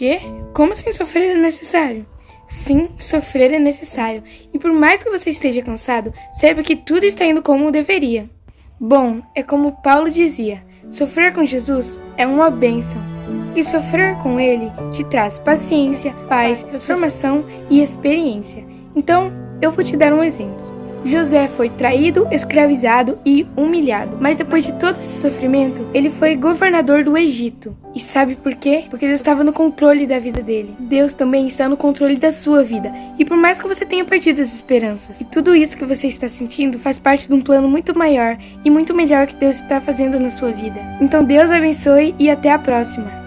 Quê? Como assim sofrer é necessário? Sim, sofrer é necessário. E por mais que você esteja cansado, saiba que tudo está indo como deveria. Bom, é como Paulo dizia: sofrer com Jesus é uma bênção. E sofrer com ele te traz paciência, paz, transformação e experiência. Então, eu vou te dar um exemplo. José foi traído, escravizado e humilhado. Mas depois de todo esse sofrimento, ele foi governador do Egito. E sabe por quê? Porque Deus estava no controle da vida dele. Deus também está no controle da sua vida. E por mais que você tenha perdido as esperanças, e tudo isso que você está sentindo faz parte de um plano muito maior e muito melhor que Deus está fazendo na sua vida. Então Deus abençoe e até a próxima.